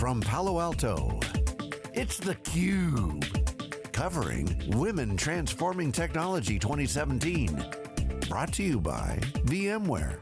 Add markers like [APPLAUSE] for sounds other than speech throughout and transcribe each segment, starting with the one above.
from Palo Alto, it's theCUBE. Covering Women Transforming Technology 2017. Brought to you by VMware.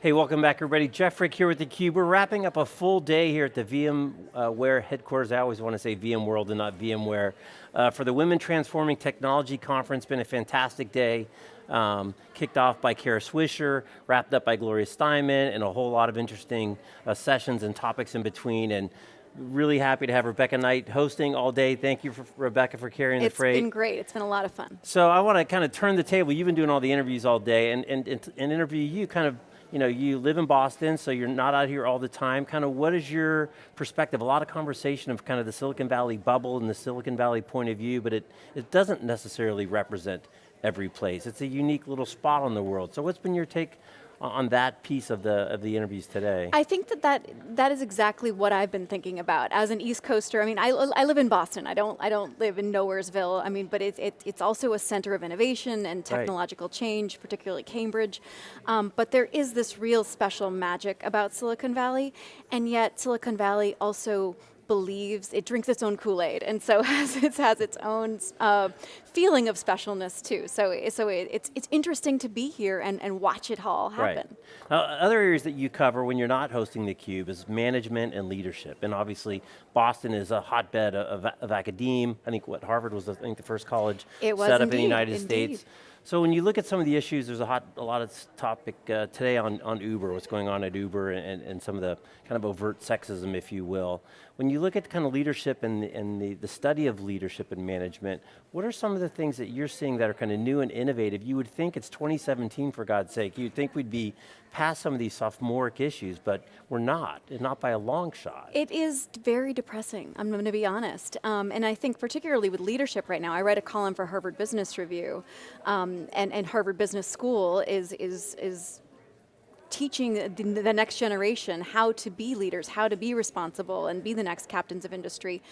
Hey, welcome back everybody. Jeff Frick here with theCUBE. We're wrapping up a full day here at the VMware headquarters. I always want to say VMworld and not VMware. Uh, for the Women Transforming Technology Conference, been a fantastic day. Um, kicked off by Kara Swisher, wrapped up by Gloria Steinem, and a whole lot of interesting uh, sessions and topics in between. And really happy to have Rebecca Knight hosting all day. Thank you, for, Rebecca, for carrying it's the freight. It's been great, it's been a lot of fun. So I want to kind of turn the table. You've been doing all the interviews all day, and, and, and interview you kind of you know, you live in Boston, so you're not out here all the time. Kind of what is your perspective? A lot of conversation of kind of the Silicon Valley bubble and the Silicon Valley point of view, but it, it doesn't necessarily represent every place. It's a unique little spot on the world. So what's been your take on that piece of the of the interviews today? I think that that, that is exactly what I've been thinking about as an East Coaster. I mean, I, I live in Boston. I don't I don't live in Nowheresville. I mean, but it's it, it's also a center of innovation and technological right. change, particularly Cambridge. Um, but there is this real special magic about Silicon Valley, and yet Silicon Valley also believes, it drinks its own Kool-Aid, and so [LAUGHS] has, it has its own uh, feeling of specialness too. So, so it, it's, it's interesting to be here and, and watch it all happen. Right. Now, other areas that you cover when you're not hosting theCUBE is management and leadership, and obviously Boston is a hotbed of, of, of academe. I think what Harvard was, I think the first college set up indeed, in the United indeed. States. So when you look at some of the issues, there's a, hot, a lot of topic uh, today on, on Uber, what's going on at Uber and, and some of the kind of overt sexism, if you will. When you look at kind of leadership and, and the, the study of leadership and management, what are some of the things that you're seeing that are kind of new and innovative? You would think it's 2017 for God's sake. You'd think we'd be past some of these sophomoric issues, but we're not, and not by a long shot. It is very depressing, I'm going to be honest. Um, and I think particularly with leadership right now, I read a column for Harvard Business Review, um, and, and Harvard Business School is, is, is teaching the, the, next generation how to be leaders, how to be responsible and be the next captains of industry.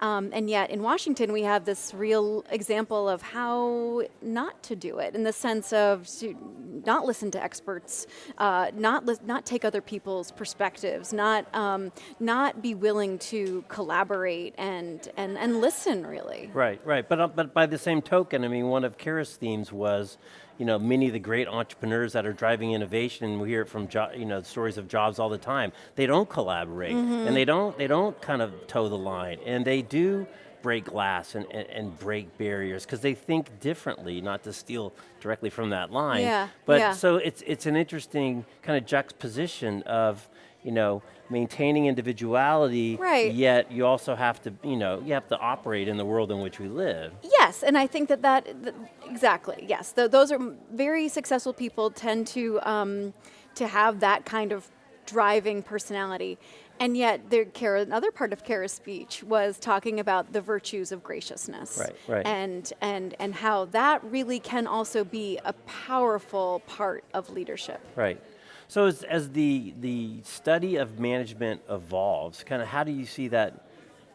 Um, and yet in Washington we have this real example of how not to do it in the sense of not listen to experts, uh, not, not take other people's perspectives, not, um, not be willing to collaborate and, and, and listen really. Right, right, but, uh, but by the same token, I mean one of Kara's themes was you know, many of the great entrepreneurs that are driving innovation, and we hear it from you know, stories of jobs all the time, they don't collaborate, mm -hmm. and they don't, they don't kind of toe the line, and they do break glass and, and, and break barriers because they think differently, not to steal directly from that line. Yeah, but yeah. so it's, it's an interesting kind of juxtaposition of, you know, maintaining individuality, right. yet you also have to, you know, you have to operate in the world in which we live. Yes, and I think that that, exactly, yes. Those are very successful people tend to, um, to have that kind of driving personality. And yet, there, Kara, another part of Kara's speech was talking about the virtues of graciousness. Right, right. And, and, and how that really can also be a powerful part of leadership. Right. So as, as the, the study of management evolves, kind of how do you see that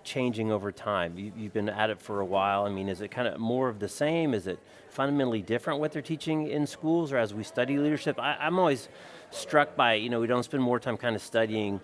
changing over time? You, have been at it for a while. I mean, is it kind of more of the same? Is it fundamentally different what they're teaching in schools or as we study leadership? I, I'm always struck by, you know, we don't spend more time kind of studying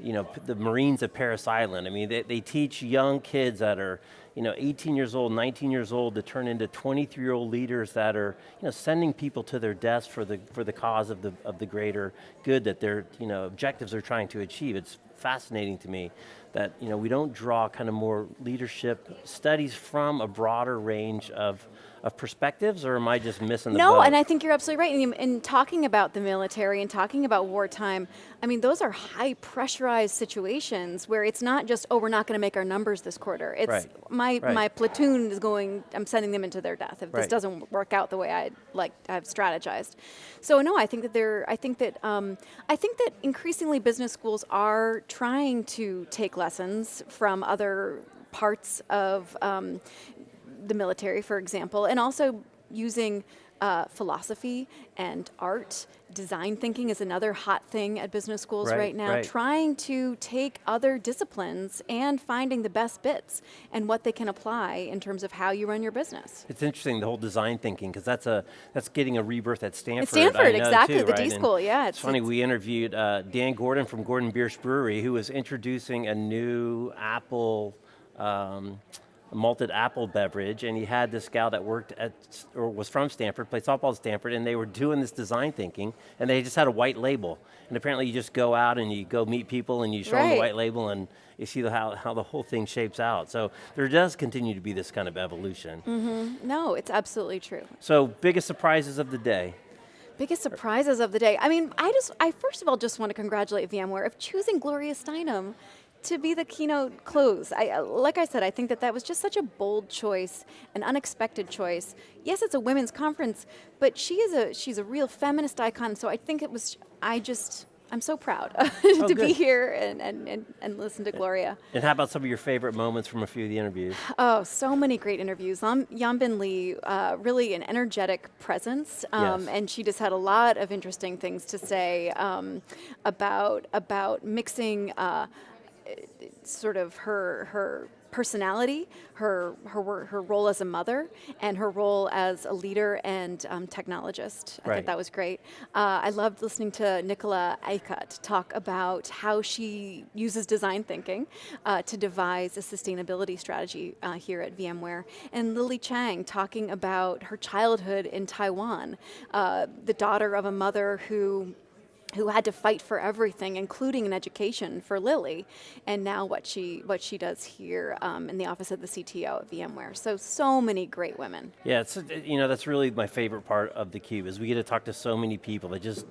you know, the Marines of Parris Island. I mean, they, they teach young kids that are, you know, 18 years old, 19 years old to turn into 23-year-old leaders that are, you know, sending people to their deaths for the, for the cause of the, of the greater good that their, you know, objectives are trying to achieve. It's fascinating to me that, you know, we don't draw kind of more leadership studies from a broader range of of perspectives, or am I just missing the No, boat? and I think you're absolutely right. In, in talking about the military and talking about wartime, I mean, those are high pressurized situations where it's not just, oh, we're not going to make our numbers this quarter. It's right. my right. my platoon is going, I'm sending them into their death if right. this doesn't work out the way I like I've strategized. So no, I think that they're, I think that, um, I think that increasingly business schools are trying to take lessons from other parts of um, the military, for example, and also using uh, philosophy and art. Design thinking is another hot thing at business schools Right, right, now. right. Trying to take other disciplines and finding the best bits and what they can apply in terms of how you run your business. It's interesting the whole design thinking because that's a that's getting a rebirth at Stanford. At Stanford, exactly, too, the right? D And school, yeah, It's, it's- funny. it's- We interviewed uh, Dan Gordon from Gordon Biersch Brewery, who was introducing a new apple. Um, malted apple beverage, and he had this gal that worked at, or was from Stanford, played softball at Stanford, and they were doing this design thinking, and they just had a white label. And apparently you just go out and you go meet people and you show them the white label and you see the, how, how the whole thing shapes out. So there does continue to be this kind of evolution. Mm-hmm. No, it's absolutely true. So biggest surprises of the day. Biggest surprises of the day. I mean, I just, I first of all just want to congratulate VMware of choosing Gloria Steinem to be the keynote close. I, uh, like I said, I think that that was just such a bold choice, an unexpected choice. Yes, it's a women's conference, but she is a, she's a real feminist icon. So I think it was, I just, I'm so proud [LAUGHS] to be here and, and, and, and listen to Gloria. And how about some of your favorite moments from a few of the interviews? Oh, so many great interviews. Um, Yanbing Li, uh, really an energetic presence, um, Yes. and she just had a lot of interesting things to say um, about about mixing uh, sort of her her personality, her her her role as a mother, and her role as a leader and um, technologist. I Right. thought that was great. Uh, I loved listening to Nicola Acutt talk about how she uses design thinking uh, to devise a sustainability strategy uh, here at VMware, and Lily Chang talking about her childhood in Taiwan, uh, the daughter of a mother who who had to fight for everything, including an education for Lily, and now what she what she does here um, in the office of the CTO at VMware. So so many great women. Yeah, it's, you know, that's really my favorite part of the Cube is we get to talk to so many people that just,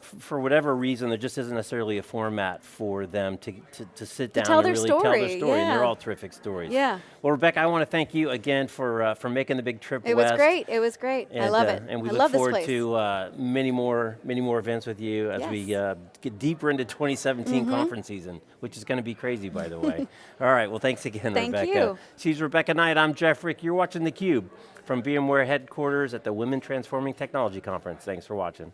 for whatever reason, there just isn't necessarily a format for them to, to, to sit down tell and really tell their story, story, and they're all terrific stories. Yeah. Well, Rebecca, I want to thank you again for, uh, for making the big trip It west. was great. It was great. I love uh, it. And we I look forward to uh, many more, many more events with you as we Yes. uh, get deeper into 2017 Mm-hmm. conference season, which is going to be crazy, by the way. [LAUGHS] All right. Well, thanks again, Thank Rebecca. you. She's Rebecca Knight. I'm Jeff Frick, You're watching theCUBE from VMware headquarters at the Women Transforming Technology Conference. Thanks for watching.